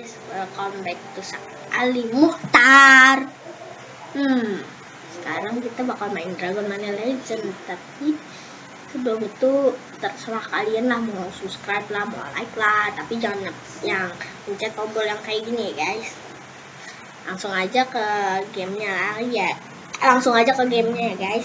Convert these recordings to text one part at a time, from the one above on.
guys, welcome back to Ali Muhtar. Hmm, sekarang kita bakal main Dragon Mania Legend, tapi sebelum itu terserah kalian lah mau subscribe lah, mau like lah, tapi jangan yang pencet tombol yang kayak gini guys. Langsung aja ke gamenya ya, langsung aja ke gamenya ya guys.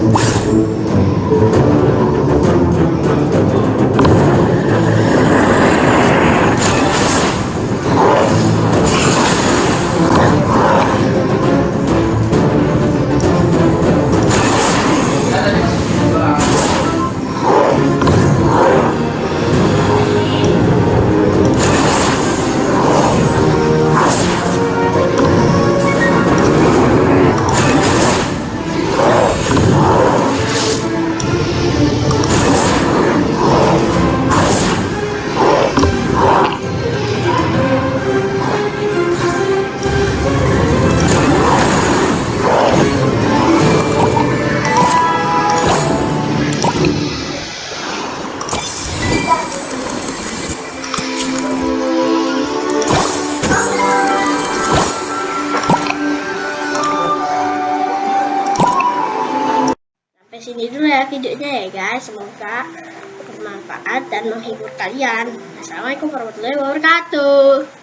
Yeah. Semoga bermanfaat dan menghibur kalian. Assalamualaikum warahmatullahi wabarakatuh.